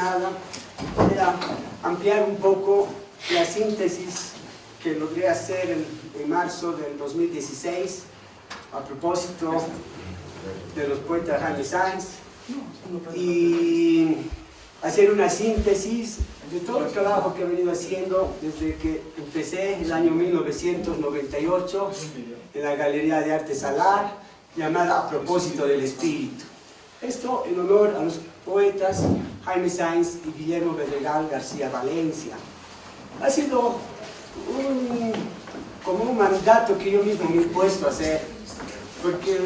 nada, era ampliar un poco la síntesis que logré hacer en, en marzo del 2016 a propósito de los poetas Jaime Sáenz y hacer una síntesis de todo el trabajo que he venido haciendo desde que empecé el año 1998 en la Galería de Arte Salar llamada A propósito del espíritu. Esto en honor a los poetas Jaime Sáenz y Guillermo Bedregal García Valencia. Ha sido un, como un mandato que yo mismo me he puesto a hacer, porque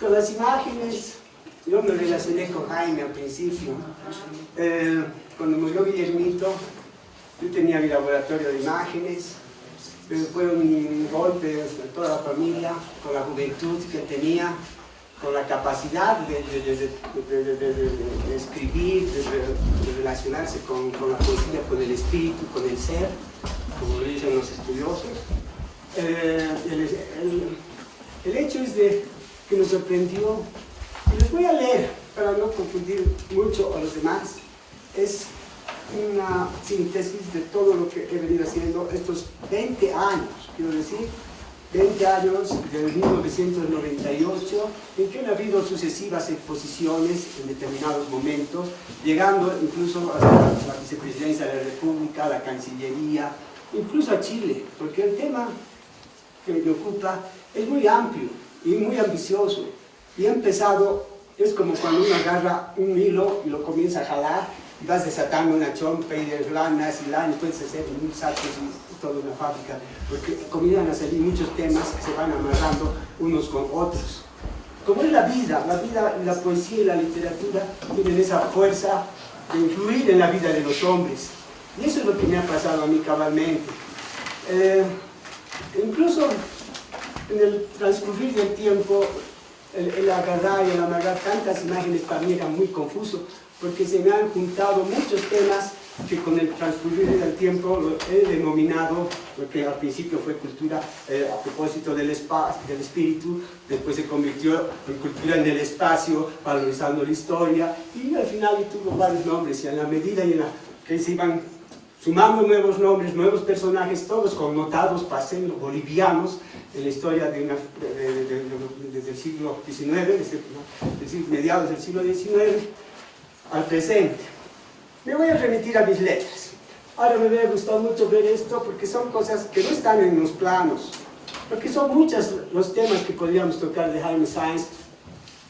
con las imágenes yo me relacioné con Jaime al principio. Eh, cuando murió Guillermito, yo tenía mi laboratorio de imágenes, fue un golpe de toda la familia, con la juventud que tenía, con la capacidad de, escribir, de, relacionarse con, la poesía, con el espíritu, con el ser, como lo dicen los estudiosos. Eh, el, el, el, hecho es de que nos sorprendió, y les voy a leer para no confundir mucho a los demás, es una síntesis de todo lo que he venido haciendo estos 20 años, quiero decir, 20 años, desde 1998, en que han habido sucesivas exposiciones en determinados momentos, llegando incluso a la vicepresidencia de la República, a la Cancillería, incluso a Chile, porque el tema que me ocupa es muy amplio y muy ambicioso, y ha empezado, es como cuando uno agarra un hilo y lo comienza a jalar, vas desatando una chompa y de lanas y lana, puedes hacer un saco y toda una fábrica, porque comienzan a salir muchos temas que se van amarrando unos con otros. Como es la vida, la vida, la poesía y la literatura tienen esa fuerza de influir en la vida de los hombres. Y eso es lo que me ha pasado a mí cabalmente. Eh, incluso en el transcurrir del tiempo, el, el agarrar y el amarrar tantas imágenes para mí era muy confuso, porque se me han juntado muchos temas que con el transcurrir del tiempo he denominado, porque al principio fue cultura eh, a propósito del, del espíritu, después se convirtió en cultura en el espacio, valorizando la historia, y al final tuvo varios nombres, y en la medida en la que se iban sumando nuevos nombres, nuevos personajes, todos connotados, paseños, bolivianos, en la historia de una, de, de, desde el siglo XIX, mediados del siglo XIX, al presente. Me voy a remitir a mis letras. Ahora me hubiera gustado mucho ver esto porque son cosas que no están en los planos, porque son muchos los temas que podríamos tocar de Jaime Sáenz,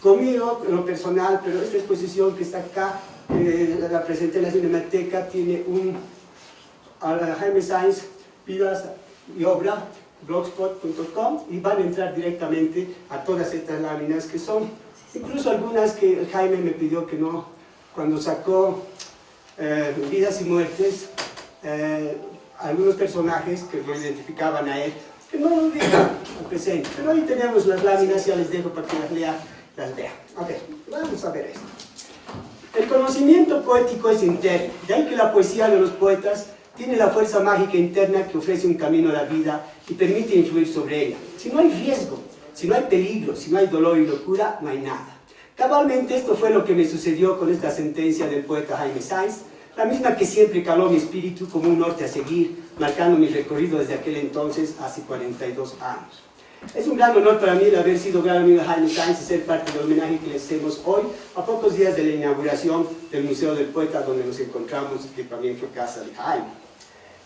conmigo lo personal, pero esta exposición que está acá, eh, la presenté en la Cinemateca, tiene un a Jaime Sáenz, vidas y obra, blogspot.com, y van a entrar directamente a todas estas láminas que son, incluso algunas que Jaime me pidió que no, cuando sacó eh, Vidas y Muertes, eh, algunos personajes que lo identificaban a él, que no lo digan al presente. Pero ahí tenemos las láminas, ya les dejo para que las lean, las vean. Ok, vamos a ver esto. El conocimiento poético es interno, de ahí que la poesía de los poetas tiene la fuerza mágica interna que ofrece un camino a la vida y permite influir sobre ella. Si no hay riesgo, si no hay peligro, si no hay dolor y locura, no hay nada. Cabalmente esto fue lo que me sucedió con esta sentencia del poeta Jaime Sáenz, la misma que siempre caló mi espíritu como un norte a seguir, marcando mi recorrido desde aquel entonces hace 42 años. Es un gran honor para mí el haber sido gran amigo de Jaime Sáenz y ser parte del homenaje que le hacemos hoy, a pocos días de la inauguración del Museo del Poeta, donde nos encontramos que también fue casa de Jaime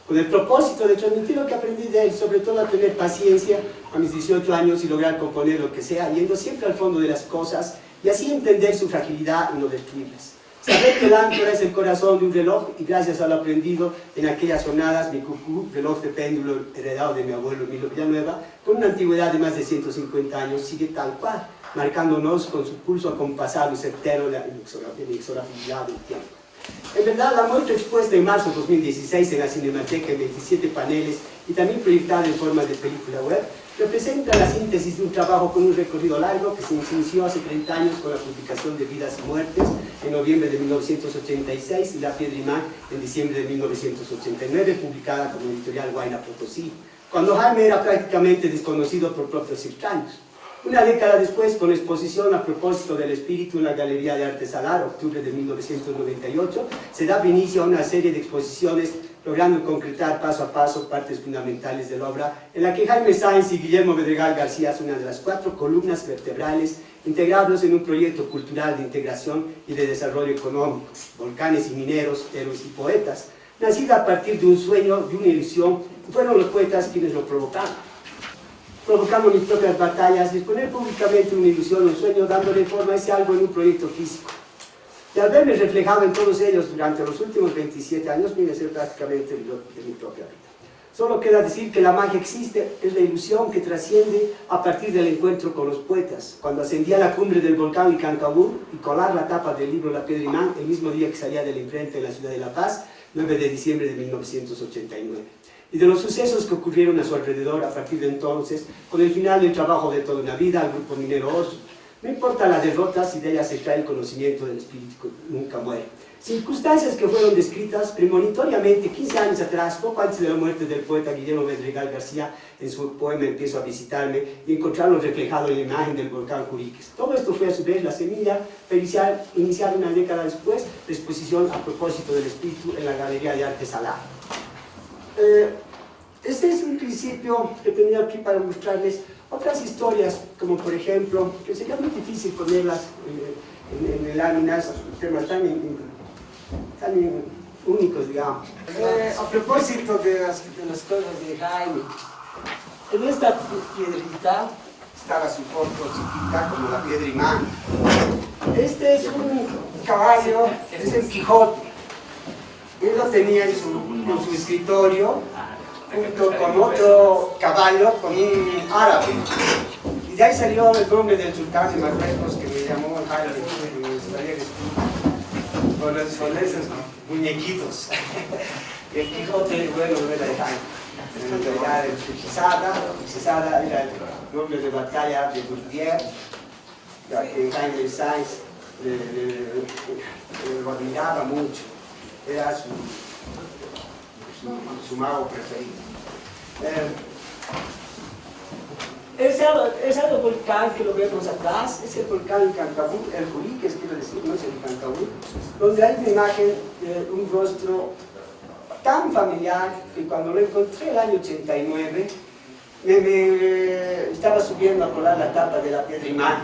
con el propósito de transmitir lo que aprendí de él, sobre todo a tener paciencia a mis 18 años y lograr componer lo que sea, yendo siempre al fondo de las cosas y así entender su fragilidad y no destruirlas. Saber que el áncora es el corazón de un reloj y gracias a lo aprendido en aquellas jornadas, mi cucú, reloj de péndulo heredado de mi abuelo Milo Villanueva, con una antigüedad de más de 150 años, sigue tal cual, marcándonos con su pulso acompasado y certero la inexorabilidad del tiempo. En verdad, la muestra expuesta en marzo de 2016 en la Cinemateca en 27 paneles y también proyectada en forma de película web, representa la síntesis de un trabajo con un recorrido largo que se inició hace 30 años con la publicación de Vidas y Muertes en noviembre de 1986 y La Piedra Imán en diciembre de 1989, publicada como editorial Guayna Potosí, cuando Jaime era prácticamente desconocido por propios extraños. Una década después, con exposición a propósito del espíritu en la Galería de Arte Salar, octubre de 1998, se da inicio a una serie de exposiciones logrando concretar paso a paso partes fundamentales de la obra, en la que Jaime Sáenz y Guillermo Bedregal García son una de las cuatro columnas vertebrales integrados en un proyecto cultural de integración y de desarrollo económico, volcanes y mineros, héroes y poetas, nacida a partir de un sueño, de una ilusión, fueron los poetas quienes lo provocaron provocando mis propias batallas, exponer públicamente una ilusión, un sueño, dándole forma a ese algo en un proyecto físico. Y al verme reflejado en todos ellos durante los últimos 27 años, viene a ser prácticamente de mi propia vida. Solo queda decir que la magia existe, es la ilusión que trasciende a partir del encuentro con los poetas. Cuando ascendí a la cumbre del volcán Icancabur y colar la tapa del libro La Piedra Imán, el mismo día que salía de la imprenta en la ciudad de La Paz, 9 de diciembre de 1989 y de los sucesos que ocurrieron a su alrededor a partir de entonces, con el final del trabajo de toda una vida al grupo minero Oso. No importa las derrotas, si de ellas se trae el conocimiento del espíritu nunca muere. Circunstancias que fueron descritas premonitoriamente 15 años atrás, poco antes de la muerte del poeta Guillermo Medregal García, en su poema Empiezo a visitarme, y encontrarlo reflejado en la imagen del volcán Curiques. Todo esto fue a su vez la semilla para iniciar, iniciar una década después la exposición a propósito del espíritu en la Galería de Arte Salá. Eh, este es un principio que tenía aquí para mostrarles otras historias, como por ejemplo, que sería muy difícil ponerlas en, en, en láminas, temas tan, tan únicos, digamos. Eh, a propósito de las, de cosas de Jaime, en esta piedrita estaba su foto chiquita como la piedra imán. Este es un caballo, es el Quijote. Él lo tenía en su, en su escritorio, junto con otro caballo, con un árabe. Y de ahí salió el nombre del sultán de Marruecos, que me llamó Jaime, que me gustaría con, esos muñequitos. el Quijote, bueno, era de Jaime. Era el Chisada, Chisada era el nombre de batalla de Bourdieu, que Jaime Sainz lo admiraba mucho era su, su, mago preferido. Eh, ese, volcán que lo vemos atrás es el volcán Cancabú, el Juriques, quiero decir, no es el Cancabú, donde hay una imagen de un rostro tan familiar que cuando lo encontré el año 89 me, estaba subiendo a colar la tapa de la piedra imán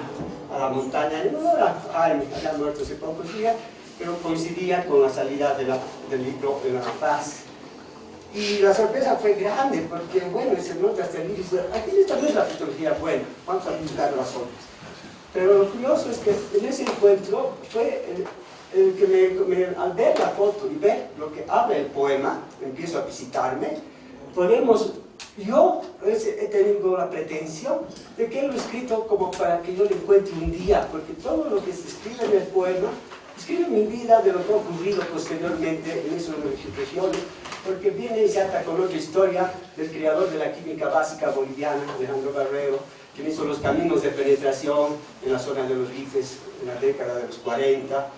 a la montaña en honor a Jaime, había muerto hace pocos días pero coincidía con la salida del libro de La Paz. Y la sorpresa fue grande, porque bueno, se nota hasta el dice, aquí esta no la fotografía buena, vamos a buscar las otras. Pero lo curioso es que en ese encuentro fue el, que al ver la foto y ver lo que habla el poema, empiezo a visitarme, podemos, yo he tenido la pretensión de que lo he escrito como para que yo lo encuentre un día, porque todo lo que se escribe en el poema Escribe mi vida de lo que ha ocurrido posteriormente en esas regiones, porque viene ata con otra historia del creador de la química básica boliviana, Alejandro Barrero, quien hizo los caminos de penetración en la zona de los rifes en la década de los 40,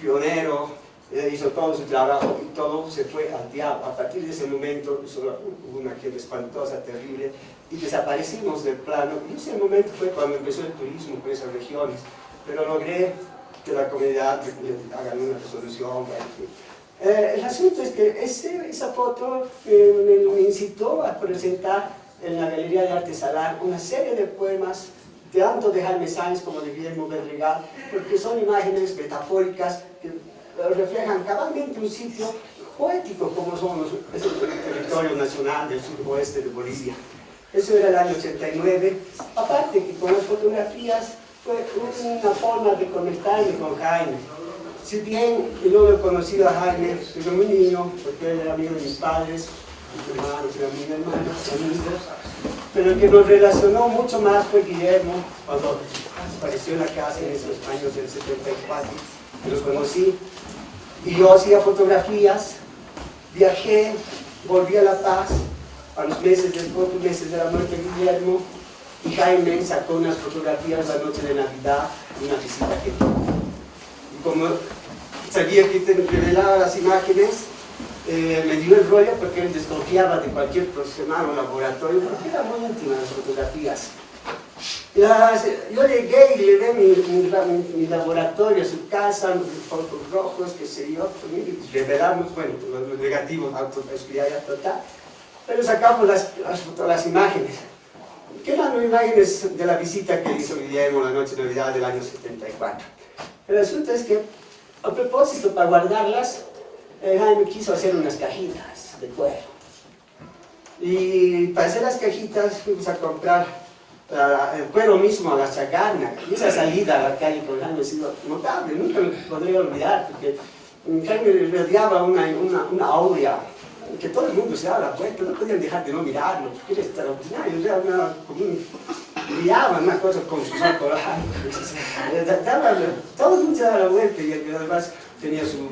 pionero, eh, hizo todo su trabajo y todo se fue al diablo. A partir de ese momento hubo una queda espantosa, terrible, y desaparecimos del plano. Y ese momento fue cuando empezó el turismo por esas regiones. Pero logré que la comunidad haga una resolución. Eh, el asunto es que ese, esa foto eh, me, incitó a presentar en la Galería de Arte Salar una serie de poemas tanto de Jaime Sáenz como de Guillermo Berregal, porque son imágenes metafóricas que reflejan cabalmente un sitio poético como somos, es el territorio nacional del suroeste de Bolivia. Eso era el año 89. Aparte que con las fotografías fue una forma de conectarme con Jaime. Si bien yo no he conocido a Jaime desde muy niño, porque él era amigo de mis padres, mis hermanos, era mi hermano, amigos, pero el que nos relacionó mucho más fue Guillermo, cuando apareció en la casa en esos años del 74, los conocí, y yo hacía fotografías, viajé, volví a La Paz, a los meses, después, meses de la muerte de Guillermo, y Jaime sacó unas fotografías la noche de Navidad, una visita que Y como sabía que te revelaba las imágenes, eh, me dio el rollo porque él desconfiaba de cualquier profesional o laboratorio, porque eran muy íntimas las fotografías. yo llegué y le ve mi, mi, laboratorio, su casa, los focos rojos, qué sé yo, revelamos, bueno, los negativos, autoespiaria total, pero sacamos las, las, las imágenes. ¿Qué eran las imágenes de la visita que hizo Guillermo la noche de Navidad del año 74? El asunto es que, a propósito, para guardarlas, eh, Jaime quiso hacer unas cajitas de cuero. Y para hacer las cajitas fuimos a comprar el cuero mismo a la chacana, y esa salida a la calle con Jaime ha sido notable, nunca me podría olvidar, porque Jaime rodeaba una, una, una aurea que todo el mundo se daba la puerta, no podían dejar de no mirarlo, porque era extraordinario, era una, como un, brillaba una cosa con sus ojos, todo el mundo se daba la vuelta y además tenía su,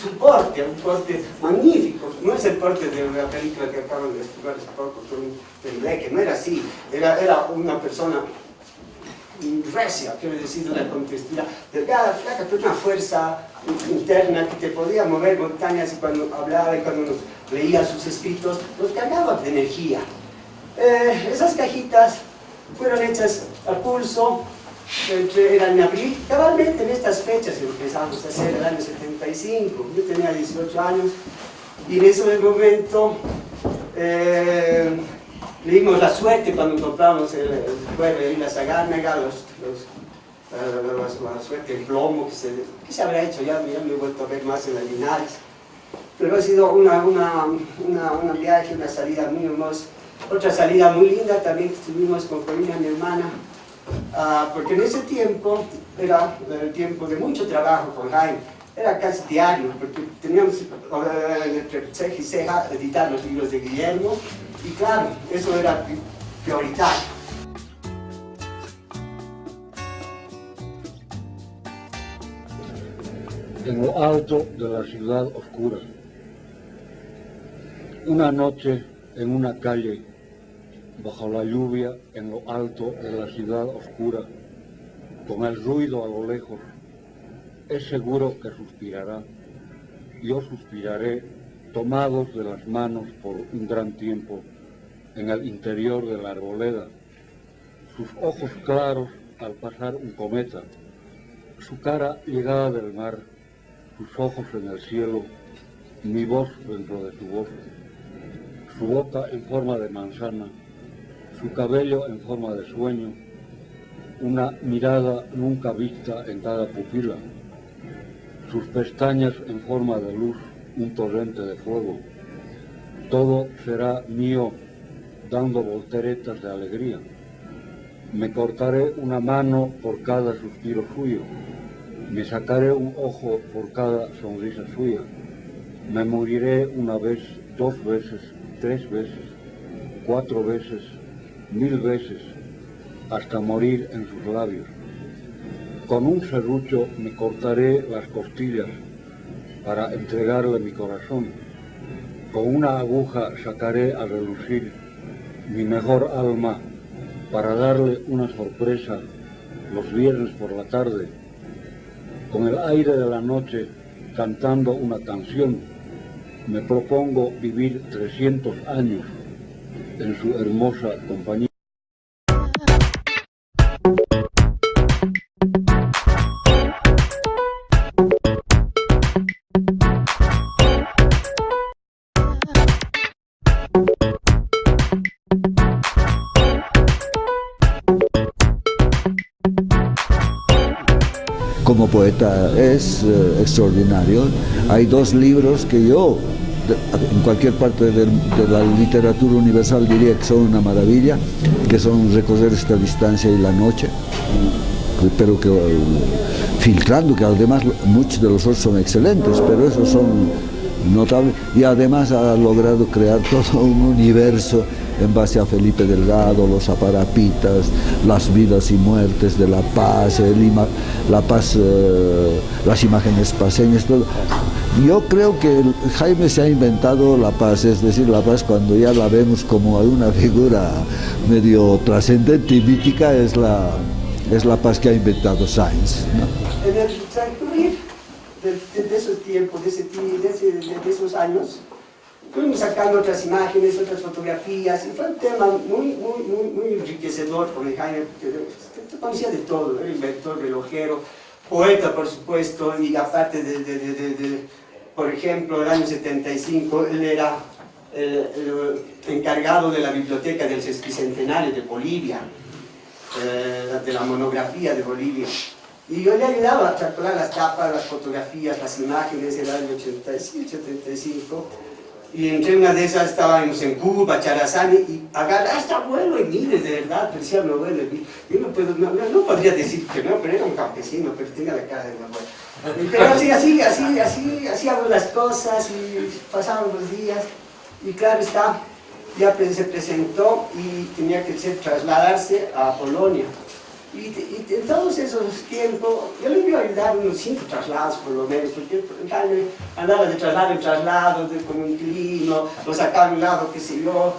su porte, un porte magnífico. No es el porte de la película que acaban de estudiar hace poco con que no era así. Era, era una persona recia, quiero decir, una contextura delgada, flaca, pero una fuerza interna que te podía mover montañas y cuando hablaba y cuando nos leía sus escritos, nos cargaba de energía. Eh, esas cajitas fueron hechas a pulso, era en abril, cabalmente en estas fechas empezamos a hacer el año 75, yo tenía 18 años y en ese momento eh, le la suerte cuando compramos el, pueblo de la Sagárnaga, los, los, la, suerte, el plomo que se, que se habrá hecho ya, ya me he vuelto a ver más en las Linares, pero ha sido una, una, una, una viaje, una salida muy hermosa, otra salida muy linda también que estuvimos con mi hermana, Ah, porque en ese tiempo era el tiempo de mucho trabajo con Jaime, era casi diario, porque teníamos entre ceja y ceja editar los libros de Guillermo, y claro, eso era prioritario. En lo alto de la ciudad oscura, una noche en una calle bajo la lluvia en lo alto de la ciudad oscura, con el ruido a lo lejos, es seguro que suspirará. Yo suspiraré tomados de las manos por un gran tiempo en el interior de la arboleda, sus ojos claros al pasar un cometa, su cara llegada del mar, sus ojos en el cielo, mi voz dentro de su voz, su boca en forma de manzana, su cabello en forma de sueño, una mirada nunca vista en cada pupila, sus pestañas en forma de luz, un torrente de fuego. Todo será mío, dando volteretas de alegría. Me cortaré una mano por cada suspiro suyo, me sacaré un ojo por cada sonrisa suya, me moriré una vez, dos veces, tres veces, cuatro veces, mil veces hasta morir en sus labios. Con un serrucho me cortaré las costillas para entregarle mi corazón. Con una aguja sacaré a relucir mi mejor alma para darle una sorpresa los viernes por la tarde. Con el aire de la noche cantando una canción, me propongo vivir 300 años en su hermosa compañía. Poeta es eh, extraordinario. Hay dos libros que yo en cualquier parte de, la literatura universal diría que son una maravilla, que son recorrer esta distancia y la noche, pero que filtrando, que además muchos de los otros son excelentes, pero esos son notables, y además ha logrado crear todo un universo en base a Felipe Delgado, los aparapitas, las vidas y muertes de la paz, la paz, eh, las imágenes paseñas, todo. Yo creo que Jaime se ha inventado la paz, es decir, la paz cuando ya la vemos como una figura medio trascendente y mítica es la, es la paz que ha inventado Sainz. En de, esos tiempos, de, esos años, fuimos sacando otras imágenes, otras fotografías, y fue un tema muy, muy, muy, muy enriquecedor con el Jaime, conocía de todo, era inventor, relojero, poeta por supuesto, y aparte de, por ejemplo, el año 75, él era el, encargado de la biblioteca del Bicentenario de Bolivia, eh, de la monografía de Bolivia. Y yo le ayudaba a calcular las tapas, las fotografías, las imágenes del año 85, 75. Y entre una de esas estábamos en Cuba, Charazani, y agarra, ah, está bueno Emile, de verdad, parecía mi abuelo. Yo no, puedo, no, no, podría decir que no, pero era un campesino, pero tenía la cara de mi abuelo. Pero así, así, así, así, hacíamos las cosas y pasaban los días. Y claro está, ya se presentó y tenía que trasladarse a Polonia. Y, en todos esos tiempos, yo le iba a ayudar unos cinco traslados por lo menos, porque andaba de traslado en traslado, de, con un inquilino, lo sacaba a un lado, qué sé yo,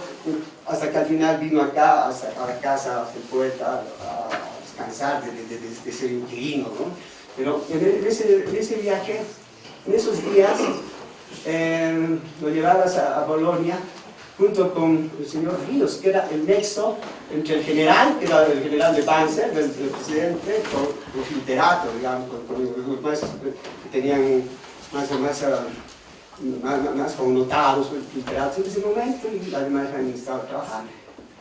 hasta que al final vino acá, hasta, a la casa del poeta, a descansar de, de, de, ser inquilino, ¿no? Pero en ese, en ese viaje, en esos días, eh, lo llevabas a, a Bolonia, junto con el señor Ríos, que era el nexo entre el general, que era el general de Panzer, del, presidente, con los literatos, digamos, con, los más que tenían más, más, más, más connotados literatos en ese momento, y además han estado trabajando.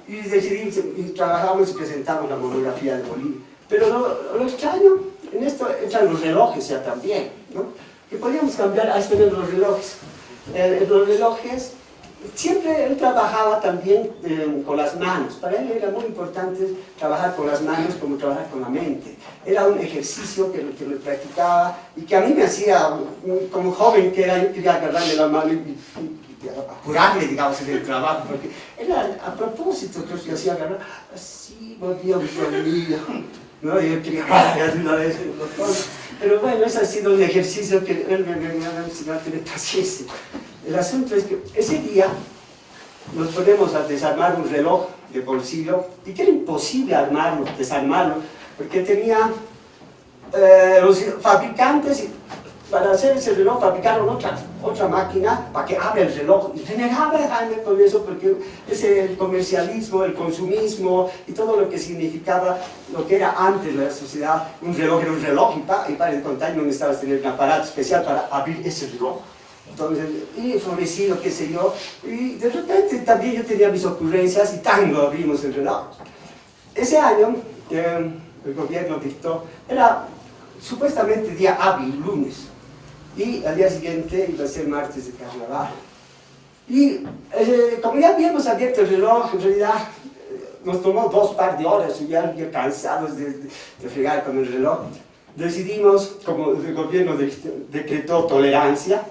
Y decidimos, y trabajamos y presentamos la monografía de Bolivia. Pero lo, lo extraño, en esto entran los relojes ya también, ¿no? que podíamos cambiar a tener los relojes. Eh, los relojes siempre él trabajaba también eh, con las manos. Para él era muy importante trabajar con las manos como trabajar con la mente. Era un ejercicio que, que practicaba y que a mí me hacía, como joven que era, yo quería agarrarle la mano y, apurarle, digamos, en el trabajo, porque era a propósito que yo hacía agarrar, así, volvía conmigo. ¿no? Yo quería una vez el Pero bueno, ese ha sido un ejercicio que él me, me, me ha enseñado a tener paciencia. El asunto es que ese día nos ponemos a desarmar un reloj de bolsillo y que era imposible armarlo, desarmarlo, porque tenía eh, los fabricantes, para hacer ese reloj fabricaron otra, otra máquina para que abra el reloj. Y renegaba Jaime con eso porque ese el comercialismo, el consumismo y todo lo que significaba lo que era antes la sociedad, un reloj era un reloj y para, y para el contar no necesitabas tener un aparato especial para abrir ese reloj entonces, y florecido, qué sé yo, y de repente también yo tenía mis ocurrencias y tango abrimos reloj. Ese año eh, el gobierno dictó, era supuestamente día hábil, lunes, y al día siguiente iba a ser martes de carnaval. Y eh, como ya habíamos abierto el reloj, en realidad eh, nos tomó dos par de horas, ya, ya cansados de, de, de fregar con el reloj, decidimos, como el gobierno decretó tolerancia,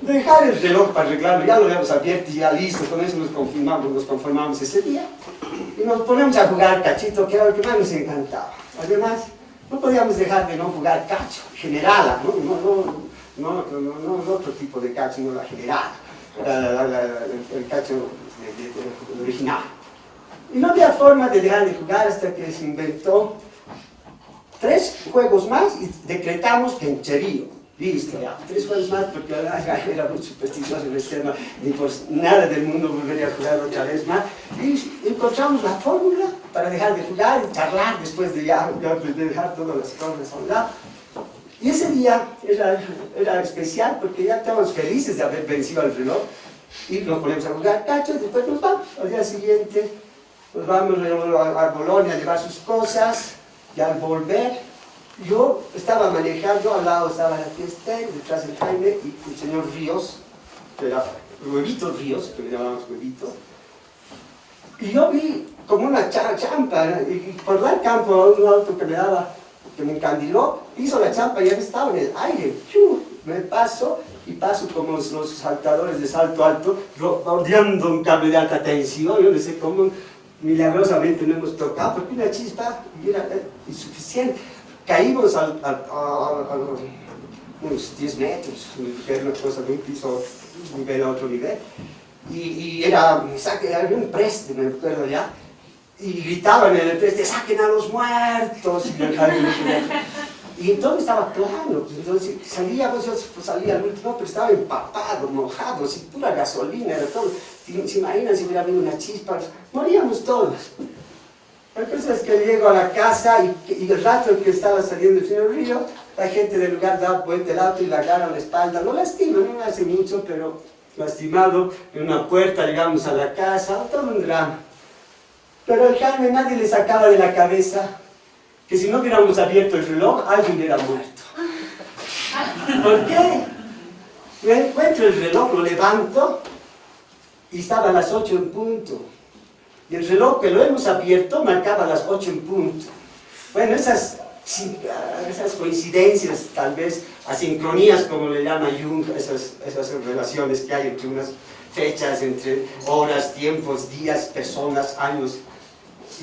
dejar el reloj para arreglarlo, ya lo habíamos abierto y ya listo, con eso nos conformamos, nos conformamos ese día y nos ponemos a jugar cachito, que era lo que más nos encantaba. Además, no podíamos dejar de no jugar cacho, generala, no, no, no, otro tipo de cacho, no la generala, el, cacho original. Y no había forma de dejar de jugar hasta que se inventó tres juegos más y decretamos que en Cherío Listo, ya. Tres juegos más porque ya era muy supersticioso en este tema, ni por nada del mundo volvería a jugar otra vez más. Y encontramos la fórmula para dejar de jugar y charlar después de ya, de dejar todas las cosas a un lado. Y ese día era, era especial porque ya estábamos felices de haber vencido al reloj y nos ponemos a jugar cacho y después nos vamos. Al día siguiente nos vamos a, a Bolonia a llevar sus cosas y al volver yo estaba manejando, al lado estaba la fiesta, detrás del Jaime y el señor Ríos, que era Huevito Ríos, que le llamábamos Huevito, y yo vi como una champa, y por dar campo a un auto que me daba, que me encandiló, hizo la champa y ya estaba en el aire, me paso y paso como los saltadores de salto alto, rodeando un cable de alta tensión, yo no sé cómo milagrosamente no hemos tocado, porque una chispa era insuficiente caímos a, unos 10 metros, era una cosa de un piso, nivel a otro nivel, y, era, había un preste, me acuerdo ya, y gritaban en el preste, saquen a los muertos, y, todo estaba plano, pues, entonces salía, pues yo salía al último, pero estaba empapado, mojado, así pura gasolina, era todo. ¿Se imaginan si hubiera habido una chispa? Moríamos todos. La cosa es que llego a la casa y, el rato que estaba saliendo el señor Río, la gente del lugar da vuelta el auto y la agarra la espalda, lo lastima, no hace mucho, pero lastimado, en una puerta llegamos a la casa, todo un drama. Pero el Jaime nadie le sacaba de la cabeza que si no hubiéramos abierto el reloj, alguien hubiera muerto. ¿Por qué? Me encuentro el reloj, lo levanto y estaba a las 8 en punto. Y el reloj que lo hemos abierto marcaba las 8 en punto. Bueno, esas, esas coincidencias, tal vez, asincronías, como le llama Jung, esas, esas relaciones que hay entre unas fechas, entre horas, tiempos, días, personas, años,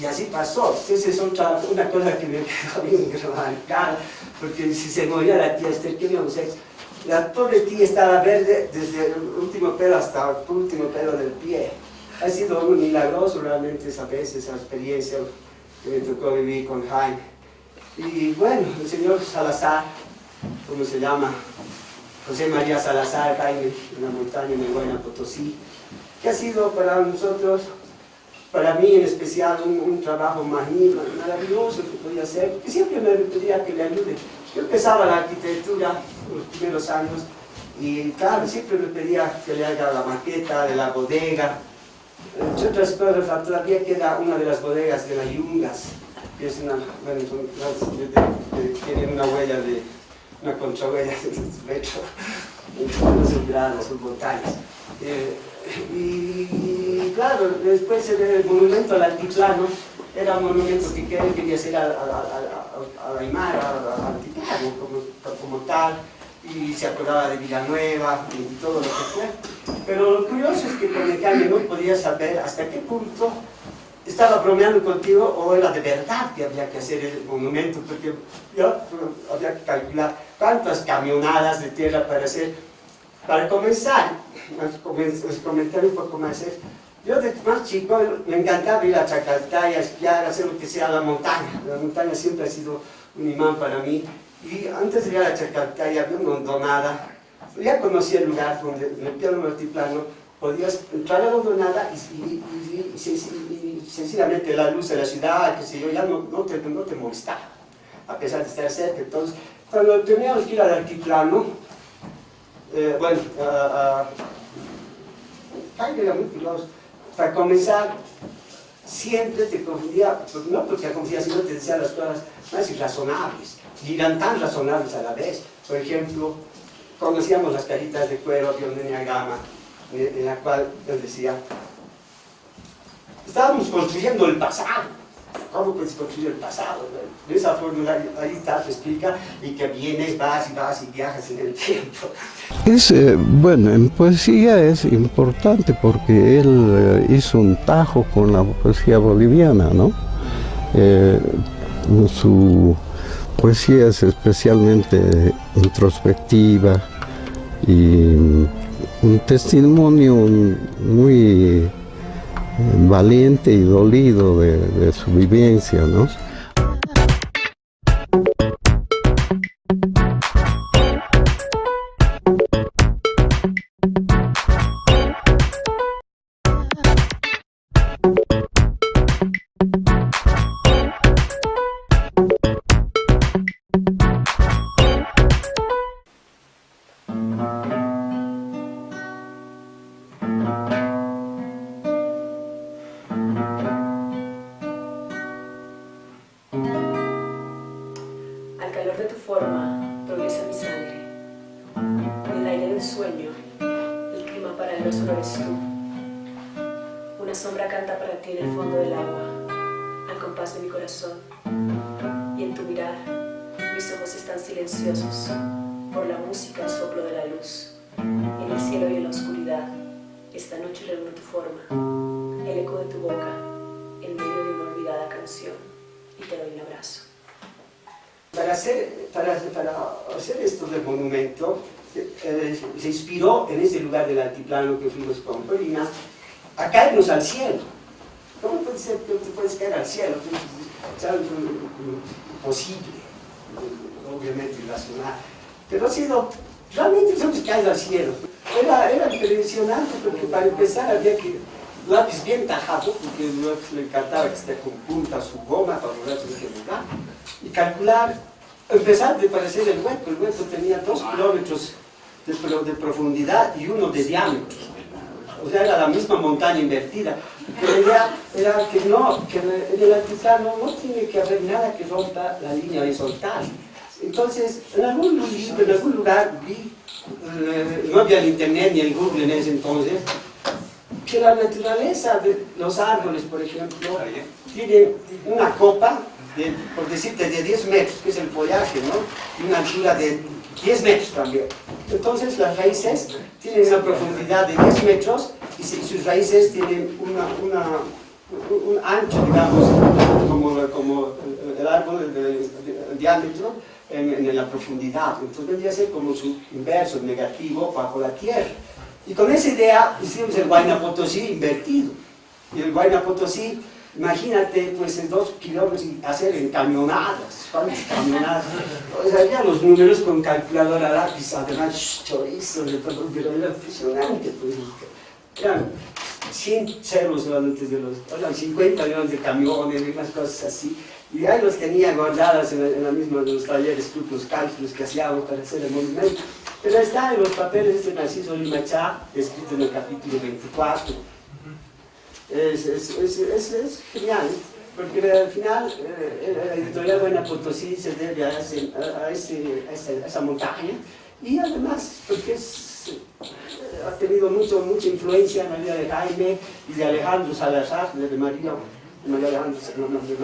y así pasó. Entonces es otra, una cosa que me quedó bien grabada, porque si se moría la tía Esther, ¿qué íbamos a hacer? La pobre tía estaba verde desde el último pelo hasta el último pelo del pie ha sido un milagroso realmente esa vez, esa experiencia que me tocó vivir con Jaime. Y bueno, el señor Salazar, ¿cómo se llama? José María Salazar, Jaime, en la montaña de Buena Potosí, que ha sido para nosotros, para mí en especial, un, trabajo maravilloso que podía hacer, que siempre me pedía que le ayude. Yo empezaba la arquitectura los primeros años y claro, siempre me pedía que le haga la maqueta de la bodega, entre otras cosas, todavía queda una de las bodegas de las Yungas, que es una, bueno, son, tienen una huella de, una contrahuella de metro, son gradas, son montañas. Eh, y, claro, después el monumento al altiplano era un monumento que quería hacer a, a, a, a Aymara, al altiplano como, como tal, y se acordaba de Villanueva y todo lo que fue. Pero lo curioso es que con el cambio no podía saber hasta qué punto estaba bromeando contigo o era de verdad que había que hacer el monumento, porque yo había que calcular cuántas camionadas de tierra para hacer. Para comenzar, les comentar un poco más, yo de más chico me encantaba ir a Chacaltaya, esquiar, hacer lo que sea la montaña. La montaña siempre ha sido un imán para mí y antes de llegar a Chacaltaya había una hondonada. Ya conocía el lugar donde en el piano altiplano podías entrar a la hondonada y, sencillamente la luz de la ciudad, que sé yo, ya no, te, no te molestaba, a pesar de estar cerca. Entonces, cuando teníamos que ir al altiplano, eh, bueno, uh, uh. Para comenzar, siempre te confundía, no porque confundía, sino te decía las cosas más irrazonables y eran tan razonables a la vez. Por ejemplo, conocíamos las caritas de cuero de Ondenia Gama, en la cual nos decía, estábamos construyendo el pasado. ¿Cómo puedes construir el pasado? De esa forma ahí está, te explica, y que vienes, vas y vas y viajas en el tiempo. Es, eh, bueno, en poesía es importante porque él eh, hizo un tajo con la poesía boliviana, ¿no? Eh, su poesía es especialmente introspectiva y un testimonio muy valiente y dolido de, de su vivencia, ¿no? pero solo eres tú. Una sombra canta para ti en el fondo del agua, al compás de mi corazón. Y en tu mirar, mis ojos están silenciosos, por la música el soplo de la luz. En el cielo y en la oscuridad, esta noche reúno tu forma, el eco de tu boca, en medio de una olvidada canción. Y te doy un abrazo. Para hacer, para, para hacer esto del monumento, plano que fuimos con Polina, a caernos al cielo. ¿Cómo puede ser que te puedes caer al cielo? Es algo imposible. obviamente irracional. Pero ha sido, realmente hemos caído al cielo. Era, impresionante porque para empezar había que lápiz bien tajado, porque le encantaba que esté con punta su goma para lograr su lugar, y calcular, empezar de parecer el hueco, el hueco tenía dos kilómetros de, de profundidad y uno de diámetro. O sea, era la misma montaña invertida. Pero idea era que no, que en el altiplano no tiene que haber nada que rompa la línea horizontal. Entonces, en algún, en algún lugar vi, eh, no había el internet ni el Google en ese entonces, que la naturaleza de los árboles, por ejemplo, tiene una copa, por decirte, de 10 metros, que es el follaje, ¿no? Y una altura de 10 metros también. Entonces las raíces tienen una profundidad de 10 metros y sus raíces tienen una, una, un ancho, digamos, como, como el árbol de, diámetro en, en, la profundidad. Entonces vendría a ser como su inverso, negativo, bajo la tierra. Y con esa idea hicimos el Guayna Potosí invertido. Y el Guayna Potosí, imagínate, pues en dos kilómetros y hacer en camionadas. ¿Cuántas camionadas? Pues había los números con calculadora lápiz, además chorizo, pero era impresionante. Pues, eran 100 ceros antes de los, eran 50 millones de camiones y unas cosas así. Y ahí los tenía guardadas en la, misma de los talleres, los cálculos que hacíamos para hacer el movimiento. Pero está en los papeles de Narciso Limachá, escrito en el capítulo 24. Es, es, es, es genial, porque al final eh, la editorial Buena Potosí se debe a, ese, a, esa, montaña y además porque eh, ha tenido mucho, mucha influencia en la vida de Jaime y de Alejandro Salazar, de María, de María Alejandro, no, no, de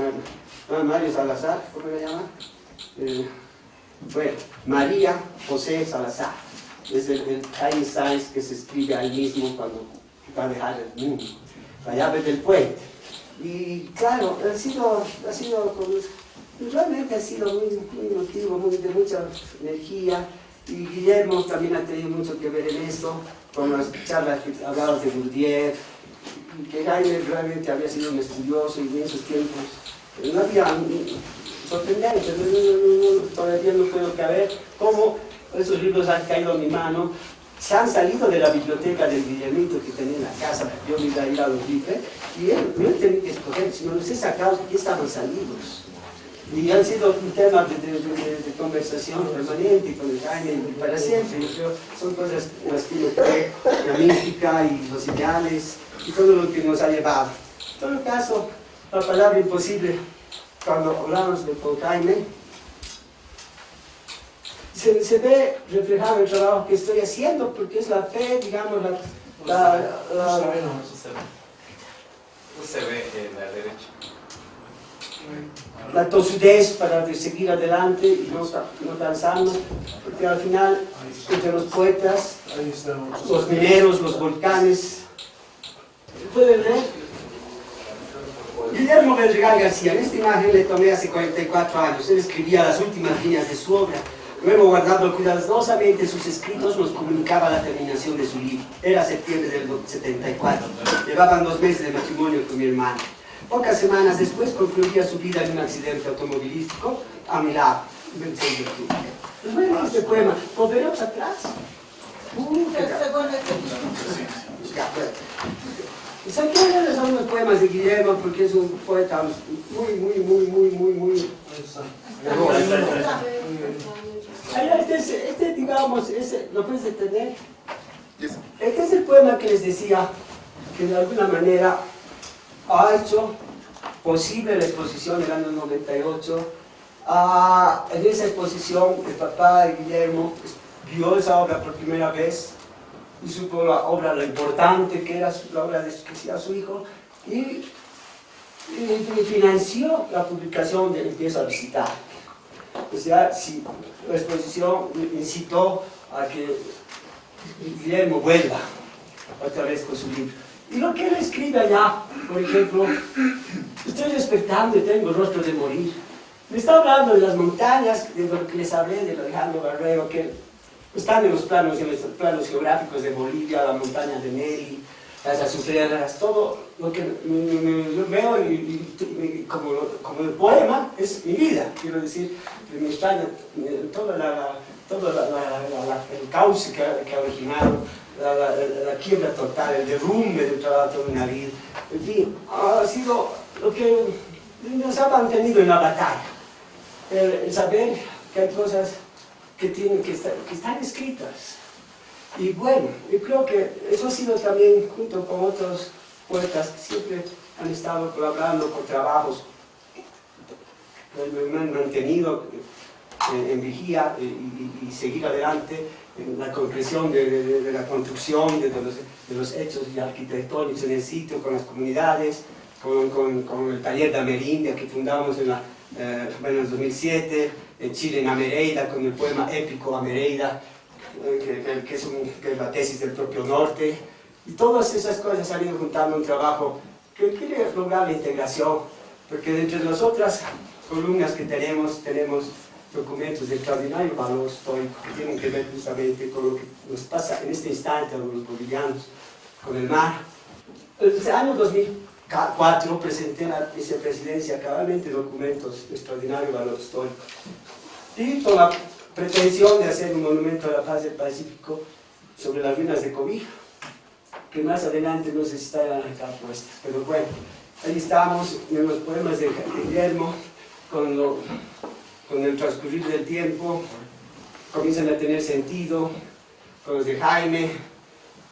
ah, Mario Salazar, ¿cómo le llama? Eh, bueno, María José Salazar, es el, el Einstein que se escribe ahí mismo cuando va a dejar el mundo, la llave del puente. Y claro, ha sido, ha sido realmente ha sido muy, muy emotivo, muy, de mucha energía, y Guillermo también ha tenido mucho que ver en esto, con las charlas que hablaba de Gurdjieff, que Jaime realmente había sido un estudioso y en esos tiempos. No había sorprendente, todavía no puedo caber cómo esos libros han caído en mi mano, se han salido de la biblioteca del Guillermito que tenía en la casa, yo me iba a ir a los libros, y él no tenía que escoger, sino los he sacado y estaban salidos. Y han sido un tema de, de, conversación permanente con el Jaime para siempre. Yo son cosas las que yo creo, la mística y los ideales y todo lo que nos ha llevado. En todo caso, la palabra imposible cuando hablamos de Jaime, se, se, ve reflejado el trabajo que estoy haciendo, porque es la fe, digamos, la... la, la no, se ve. No se ve en la derecha. La tosudez para seguir adelante y no, no cansarnos, porque al final, entre los poetas, los mineros, los volcanes, pueden ver Guillermo Belregal García, en esta imagen le tomé hace 44 años. Él escribía las últimas líneas de su obra. Luego, guardando cuidadosamente sus escritos, nos comunicaba la terminación de su libro. Era septiembre del 74. Llevaban dos meses de matrimonio con mi hermano. Pocas semanas después concluía su vida en un accidente automovilístico a mi lado, Pues bueno, este poema, ¿volveremos atrás? Uh, Saqué son los poemas de Guillermo porque es un poeta muy, muy, muy, muy, muy, muy... Este, es, este, digamos, ese, ¿lo puedes entender? Este es el poema que les decía que de alguna manera ha hecho posible la exposición del año 98. Ah, en esa exposición, el papá de Guillermo vio esa obra por primera vez y supo la obra, lo importante que era la obra de, que hacía su hijo, y, financió la publicación de Empiezo a visitar. O sea, si la exposición incitó a que Guillermo vuelva otra vez con su libro. Y lo que él escribe allá, por ejemplo, estoy despertando y tengo el rostro de morir. Me está hablando de las montañas, de lo que les hablé de Alejandro Barrero, que están en los planos, en los planos geográficos de Bolivia, la montaña de Nelly, las azucenas, todo lo que me, veo y, como, como el poema es mi vida, quiero decir, la, la- todo el cauce que ha, originado, la quiebra total, el derrumbe del trabajo de una vida, en fin, ha sido lo que nos ha mantenido en la batalla, el, el saber que hay cosas que, tienen, que, estar- que están escritas, y bueno, yo creo que eso ha sido también, junto con otros poetas que siempre han estado colaborando con trabajos, me han mantenido en, en vigía y, y- seguir adelante en la concreción de, la construcción de, los, los hechos arquitectónicos en el sitio, con las comunidades, con, el taller de Amerindia que fundamos en, la, eh, en el 2007, en Chile, en Amereida, con el poema épico Amereida, eh, que, que- que es un- que es la tesis del propio norte, y todas esas cosas han ido juntando un trabajo que quiere lograr la integración, porque entre las otras columnas que tenemos, tenemos documentos de extraordinario valor histórico que tienen que ver justamente con lo que nos pasa en este instante a los bolivianos, con el mar. El año 2004 presenté a la vicepresidencia cabalmente documentos de extraordinario valor histórico y con la pretensión de hacer un monumento a la paz del Pacífico sobre las ruinas de Cobija, que más adelante no sé si estarán acá puestas, pero bueno, ahí estamos en los poemas de Guillermo, con, con el transcurrir del tiempo, comienzan a tener sentido, con los de Jaime,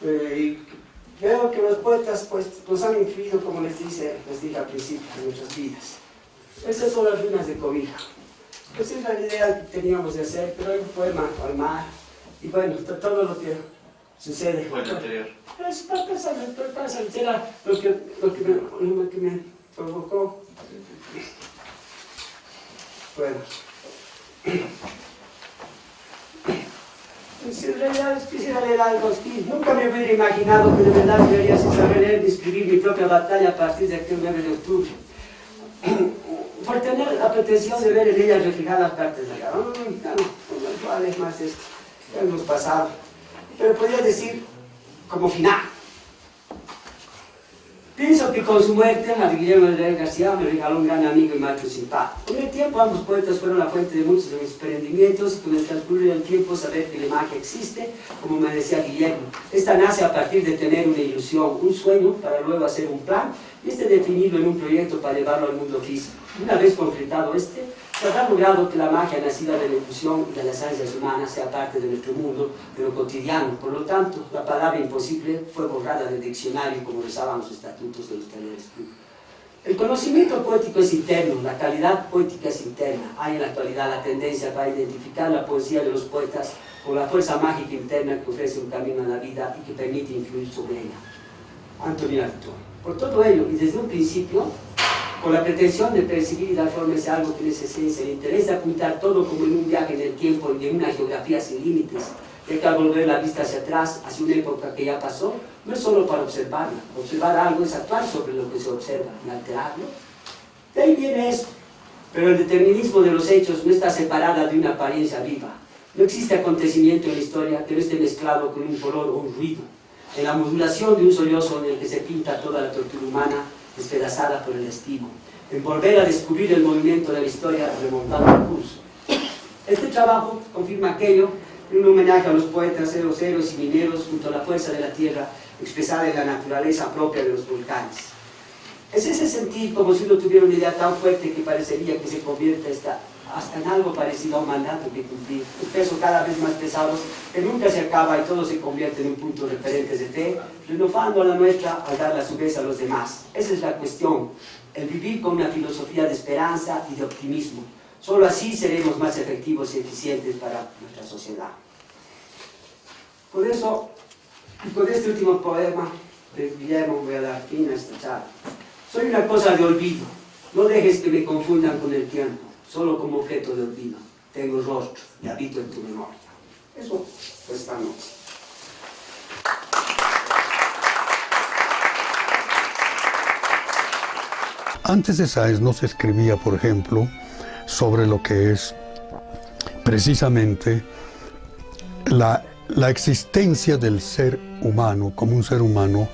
eh, y veo que los poetas pues, nos han influido, como les, dice, les dije al principio, en nuestras vidas. Esas son las ruinas de Cobija. Pues es la idea que teníamos de hacer, pero hay un poema al mar, y bueno, to- todo lo que sucede. Fue el anterior. Es para pasar, para pasar, era lo que, lo que, me, lo que me provocó. Bueno. Pues en realidad quisiera leer algo aquí. Nunca me hubiera imaginado que de verdad debería saber leer y escribir mi propia batalla a partir de aquel 9 de octubre. Por tener la pretensión de ver en ella reflejadas partes de acá. Mm, no, no vale más esto. Hemos pasado. Pero podría decir como final. Pienso que con su muerte, a Guillermo de García me regaló un gran amigo y maestro par. Con el tiempo ambos poetas fueron la fuente de muchos de mis emprendimientos y con el transcurrir del tiempo saber que la magia existe, como me decía Guillermo. Esta nace a partir de tener una ilusión, un sueño, para luego hacer un plan y este definido en un proyecto para llevarlo al mundo físico. Una vez concretado este, se habrá logrado que la magia nacida de la ilusión y de las ansias humanas sea parte de nuestro mundo, de lo cotidiano. Por lo tanto, la palabra imposible fue borrada del diccionario como rezaban los estatutos de los talleres. El conocimiento poético es interno, la calidad poética es interna. Hay en la actualidad la tendencia para identificar la poesía de los poetas con la fuerza mágica interna que ofrece un camino a la vida y que permite influir sobre ella. Antonio Artaud. Por todo ello, y desde un principio, con la pretensión de percibir y dar forma a algo que es esencia, el interés de apuntar todo como en un viaje en el tiempo y en una geografía sin límites, ya que al volver la vista hacia atrás, hacia una época que ya pasó, no es solo para observarla. Observar algo es actuar sobre lo que se observa y alterarlo. De ahí viene esto. Pero el determinismo de los hechos no está separada de una apariencia viva. No existe acontecimiento en la historia que no esté mezclado con un color o un ruido. En la modulación de un sollozo en el que se pinta toda la tortura humana despedazada por el destino. En volver a descubrir el movimiento de la historia remontando el curso. Este trabajo confirma aquello en un homenaje a los poetas, héroes, héroes y mineros junto a la fuerza de la tierra expresada en la naturaleza propia de los volcanes. Es ese sentir como si uno tuviera una idea tan fuerte que parecería que se convierte hasta, hasta en algo parecido a un mandato que cumplir. Un peso cada vez más pesado que nunca se acaba y todo se convierte en un punto referente de fe, renovando la nuestra al darla a su vez a los demás. Esa es la cuestión, el vivir con una filosofía de esperanza y de optimismo. Solo así seremos más efectivos y eficientes para nuestra sociedad. Por eso, y con este último poema de Guillermo voy a dar fin a esta charla. Soy una cosa de olvido. No dejes que me confundan con el tiempo, solo como objeto de olvido. Tengo rostro y habito en tu memoria. Eso fue esta noche. Antes de Sáenz no se escribía, por ejemplo, sobre lo que es precisamente la, la existencia del ser humano como un ser humano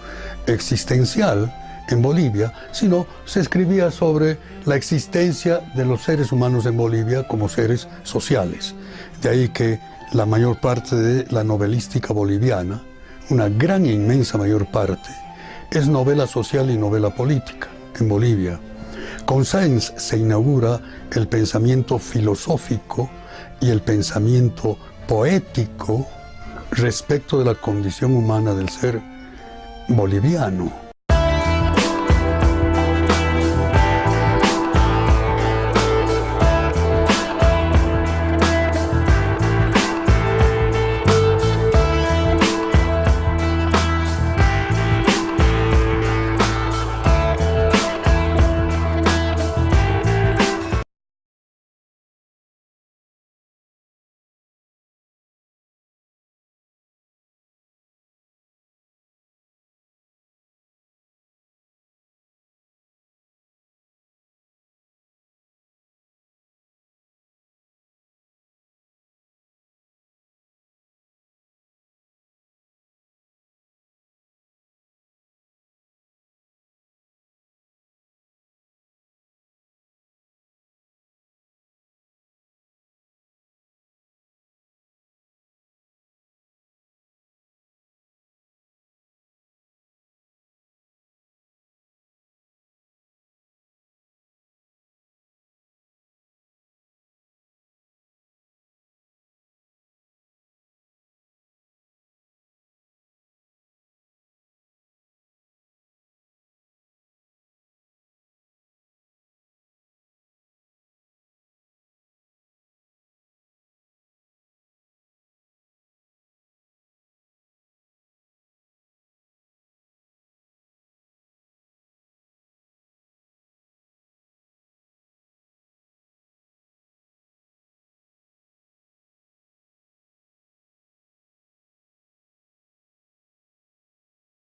existencial en Bolivia, sino se escribía sobre la existencia de los seres humanos en Bolivia como seres sociales. De ahí que la mayor parte de la novelística boliviana, una gran e inmensa mayor parte, es novela social y novela política en Bolivia. Con Sáenz se inaugura el pensamiento filosófico y el pensamiento poético respecto de la condición humana del ser boliviano.